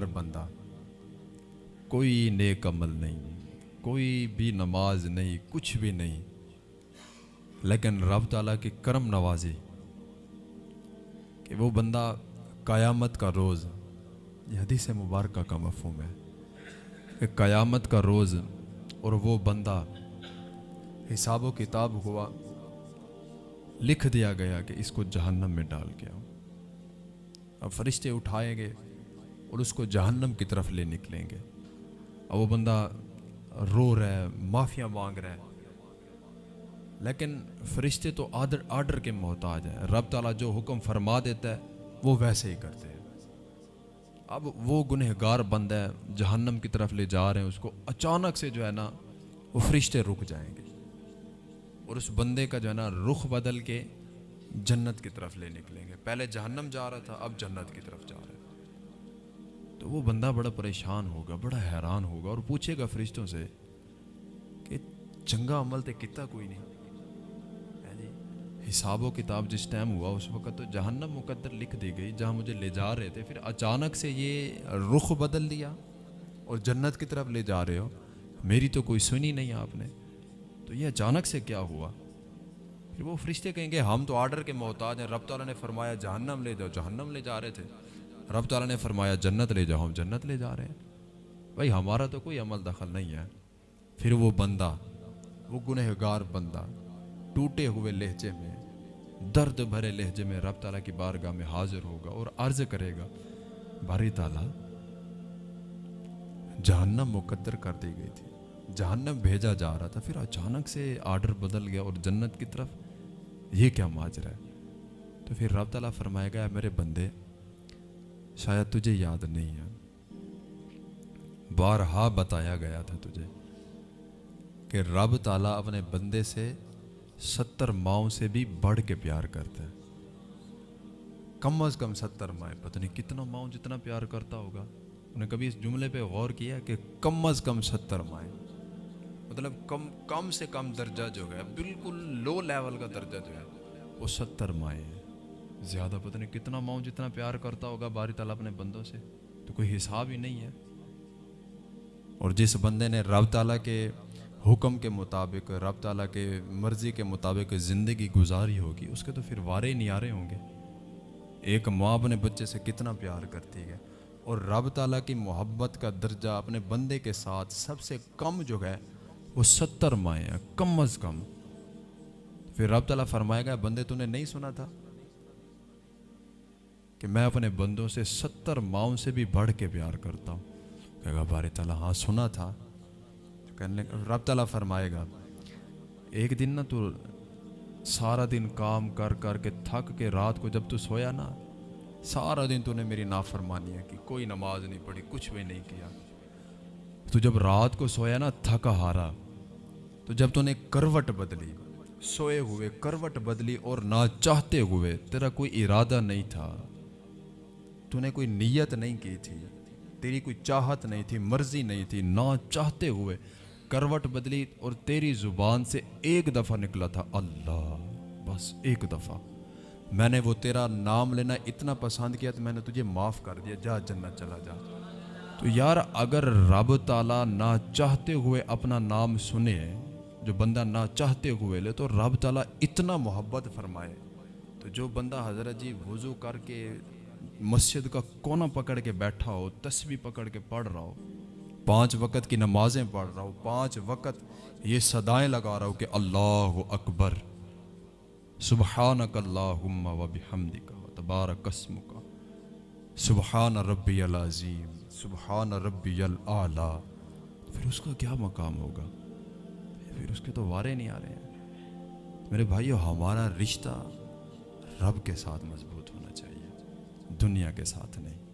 بندہ، کوئی نیک عمل نہیں، کوئی بھی نماز نہیں، کچھ بھی نہیں۔ لیکن رب تعالیٰ کی کرم نوازی کہ وہ بندہ قیامت کا روز، یہ حدیث مبارکہ کا مفہوم ہے، کہ قیامت کا روز اور وہ بندہ حساب و کتاب ہوا، لکھ دیا گیا کہ اس کو جہنم میں ڈال کے اب فرشتے اٹھائیں گے اور اس کو جہنم کی طرف لے نکلیں گے۔ اب وہ بندہ رو رہا ہے، معافیاں مانگ رہا ہے۔ لیکن فرشتے تو آڈر آرڈر کے محتاج ہیں۔ رب تعالیٰ جو حکم فرما دیتا ہے، وہ ویسے ہی کرتے ہیں۔ اب وہ گنہگار بند ہے جہنم کی طرف لے جا رہے ہیں، اس کو اچانک سے جو ہے نا، وہ فرشتے رک جائیں گے۔ اور اس بندے کا جو ہے نا، رخ بدل کے جنت کی طرف لے نکلیں گے۔ پہلے جہنم جا رہا تھا، اب جنت کی طرف جا رہا ہے۔ تو وہ بندہ بڑا پریشان ہوگا، بڑا حیران ہوگا اور پوچھے گا فرشتوں سے کہ چنگا عمل تو کتا کوئی نہیں۔ جی حساب و کتاب جس ٹائم ہوا اس وقت تو جہنم مقدر لکھ دی گئی، جہاں مجھے لے جا رہے تھے، پھر اچانک سے یہ رخ بدل دیا اور جنت کی طرف لے جا رہے ہو۔ میری تو کوئی سنی نہیں آپ نے۔ تو یہ اچانک سے کیا ہوا؟ پھر وہ فرشتے کہیں گے، ہم تو آرڈر کے محتاج ہیں، رب تعالیٰ نے فرمایا جہنم لے جاؤ، جہنم لے جا رہے تھے۔ رب تعالیٰ نے فرمایا، جنت لے جاؤ، ہم جنت لے جا رہے ہیں۔ بھائی، ہمارا تو کوئی عمل دخل نہیں ہے۔ پھر وہ بندہ، وہ گنہگار بندہ، ٹوٹے ہوئے لہجے میں، درد بھرے لہجے میں رب تعالیٰ کی بارگاہ میں حاضر ہوگا اور عرض کرے گا باری تعالیٰ، جہنم مقدر کر دی گئی تھی۔ جہنم بھیجا جا رہا تھا، پھر اچانک سے آرڈر بدل گیا اور جنت کی طرف یہ کیا ماجرا ہے؟ تو پھر رب تعالیٰ فرمائے گا میرے بندے شاید تجھے یاد نہیں ہے۔ بارہا بتایا گیا تھا تجھے کہ رب تعالیٰ اپنے بندے سے ستر ماؤں سے بھی بڑھ کے پیار کرتا ہے۔ کم از کم ستر مائیں پتہ نہیں کتنا ماؤں جتنا پیار کرتا ہوگا۔ انہیں نے کبھی اس جملے پہ غور کیا کہ کم از کم ستر مائیں مطلب کم کم سے کم درجہ جو ہے، بالکل لو لیول کا درجہ جو ہے، وہ ستر مائیں ہیں زیادہ پتہ نہیں کتنا ماؤں جتنا پیار کرتا ہوگا باری تعالیٰ اپنے بندوں سے، تو کوئی حساب ہی نہیں ہے۔ اور جس بندے نے رب تعالیٰ کے حکم کے مطابق، رب تعالیٰ کے مرضی کے مطابق زندگی گزاری ہوگی، اس کے تو پھر وارے نیارے ہوں گے۔ ایک ماں اپنے بچے سے کتنا پیار کرتی ہے۔ اور رب تعالیٰ کی محبت کا درجہ اپنے بندے کے ساتھ سب سے کم جو ہے، وہ ستر مائیں کم از کم۔ پھر رب تعالیٰ فرمائے گا، بندے تو نے نہیں سنا تھا؟ کہ میں اپنے بندوں سے ستر ماؤں سے بھی بڑھ کے پیار کرتا ہوں۔ کہے گا بار تعالیٰ ہاں سنا تھا۔ کہنے رب تعالیٰ فرمائے گا، ایک دن نا تو سارا دن کام کر کر کے تھک کے رات کو جب تو سویا نا، سارا دن تو نے میری نافرمانی ہے کہ کوئی نماز نہیں پڑھی، کچھ بھی نہیں کیا۔ تو جب رات کو سویا نا، تھکا ہارا، تو جب تو نے کروٹ بدلی، سوئے ہوئے کروٹ بدلی اور نہ چاہتے ہوئے، تیرا کوئی ارادہ نہیں تھا۔ تو نے کوئی نیت نہیں کی تھی تیری کوئی چاہت نہیں تھی مرضی نہیں تھی نہ چاہتے ہوئے کروٹ بدلی اور تیری زبان سے ایک دفعہ نکلا تھا اللہ بس ایک دفعہ میں نے وہ تیرا نام لینا اتنا پسند کیا تو میں نے تجھے معاف کر دیا جا جنت چلا جا تو یار اگر رب تعالیٰ نہ چاہتے ہوئے اپنا نام سنے جو بندہ نہ چاہتے ہوئے لے تو رب تعالیٰ اتنا محبت فرمائے تو جو بندہ حضرت جی وضو کر کے مسجد کا کونا پکڑ کے بیٹھا ہو، تسبیح پکڑ کے پڑھ رہا ہو۔ پانچ وقت کی نمازیں پڑھ رہا ہو، پانچ وقت یہ صدائیں لگا رہا ہو کہ اللہ اکبر۔ سبحانک اللہم و بحمدک و تبارک اسمک۔ سبحان ربی العظیم، سبحان ربی العلا۔ پھر اس کا کیا مقام ہوگا؟ پھر اس کے تو وارے نہیں آ رہے ہیں۔ میرے بھائیو، ہمارا رشتہ رب کے ساتھ مضبوط ہونا چاہیے۔ دنیا کے ساتھ نہیں۔